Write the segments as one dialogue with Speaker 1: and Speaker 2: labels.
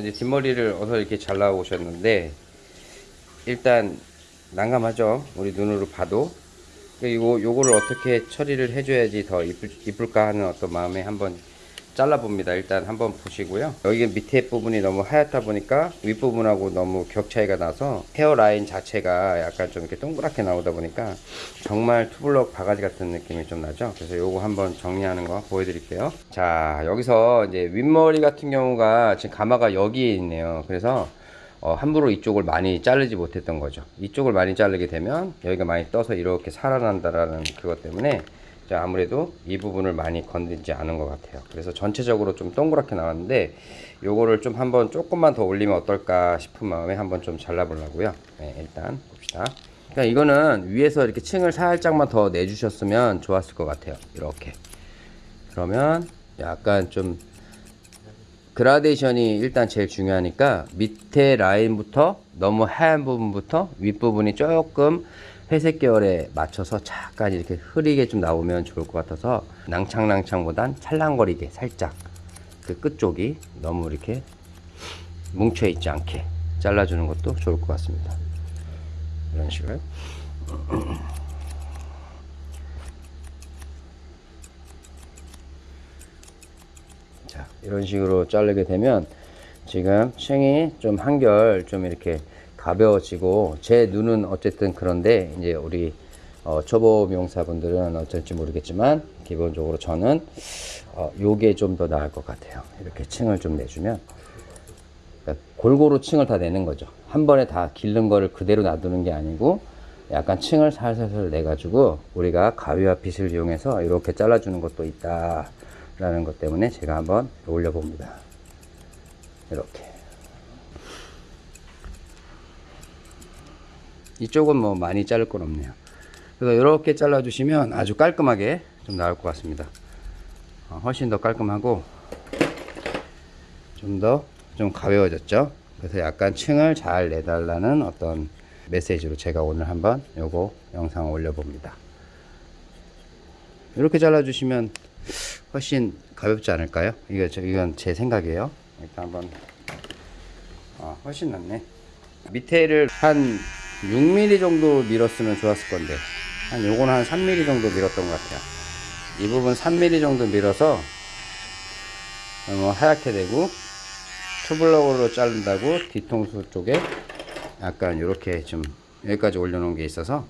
Speaker 1: 이제 뒷머리를 어서 이렇게 잘라 오셨는데 일단 난감하죠? 우리 눈으로 봐도. 그리고 요거를 어떻게 처리를 해줘야지 더 이쁠, 이쁠까 하는 어떤 마음에 한번 잘라 봅니다. 일단 한번 보시고요. 여기 밑에 부분이 너무 하얗다 보니까 윗부분하고 너무 격 차이가 나서 헤어라인 자체가 약간 좀 이렇게 동그랗게 나오다 보니까 정말 투블럭 바가지 같은 느낌이 좀 나죠? 그래서 요거 한번 정리하는 거 보여드릴게요. 자 여기서 이제 윗머리 같은 경우가 지금 가마가 여기에 있네요. 그래서 어, 함부로 이쪽을 많이 자르지 못했던 거죠. 이쪽을 많이 자르게 되면 여기가 많이 떠서 이렇게 살아난다라는 그것 때문에 자, 아무래도 이 부분을 많이 건들지 않은 것 같아요. 그래서 전체적으로 좀 동그랗게 나왔는데 요거를 좀 한번 조금만 더 올리면 어떨까 싶은 마음에 한번 좀 잘라 보려고요. 네, 일단 봅시다. 그러니까 이거는 위에서 이렇게 층을 살짝만 더 내주셨으면 좋았을 것 같아요. 이렇게. 그러면 약간 좀 그라데이션이 일단 제일 중요하니까 밑에 라인부터 너무 하얀 부분부터 윗부분이 조금 회색 계열에 맞춰서 잠깐 이렇게 흐리게 좀 나오면 좋을 것 같아서 낭창낭창보단 찰랑거리게 살짝 그 끝쪽이 너무 이렇게 뭉쳐 있지 않게 잘라주는 것도 좋을 것 같습니다. 이런 식으로. 자 이런 식으로 자르게 되면 지금 층이 좀 한결 좀 이렇게 가벼워지고 제 눈은 어쨌든 그런데 이제 우리 어, 초보 미용사분들은 어쩔지 모르겠지만 기본적으로 저는 어, 요게 좀 더 나을 것 같아요. 이렇게 층을 좀 내주면. 그러니까 골고루 층을 다 내는 거죠. 한 번에 다 기른 거를 그대로 놔두는 게 아니고 약간 층을 살살살 내 가지고 우리가 가위와 빗을 이용해서 이렇게 잘라주는 것도 있다 라는 것 때문에 제가 한번 올려 봅니다. 이렇게 이쪽은 뭐 많이 자를 건 없네요 그래서 이렇게 잘라 주시면 아주 깔끔하게 좀 나올 것 같습니다 어, 훨씬 더 깔끔하고 좀더좀 가벼워졌죠 그래서 약간 층을 잘 내달라는 어떤 메시지로 제가 오늘 한번 요거 영상을 올려봅니다 이렇게 잘라 주시면 훨씬 가볍지 않을까요? 이거 저 이건 제 생각이에요. 일단 한번 아 훨씬 낫네. 밑에를 한 6mm 정도 밀었으면 좋았을 건데 한 요거는 한 3mm 정도 밀었던 것 같아요. 이 부분 3mm 정도 밀어서 너무 하얗게 되고 투블럭으로 자른다고 뒤통수 쪽에 약간 이렇게 좀 여기까지 올려놓은 게 있어서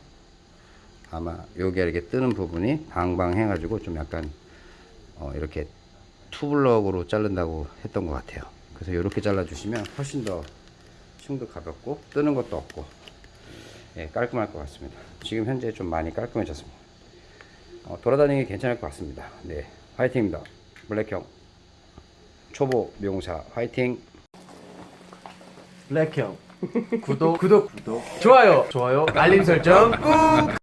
Speaker 1: 아마 여기 이렇게 뜨는 부분이 방방 해가지고 좀 약간 어, 이렇게 투블럭으로 자른다고 했던 것 같아요 그래서 이렇게 잘라 주시면 훨씬 더 층도 가볍고 뜨는 것도 없고 예, 깔끔할 것 같습니다. 지금 현재 좀 많이 깔끔해졌습니다. 어, 돌아다니기 괜찮을 것 같습니다. 네 화이팅입니다. 블랙형. 초보 미용사 화이팅.
Speaker 2: 블랙형. 구독. 구독 구독. 좋아요. 좋아요. 알림 설정 꾹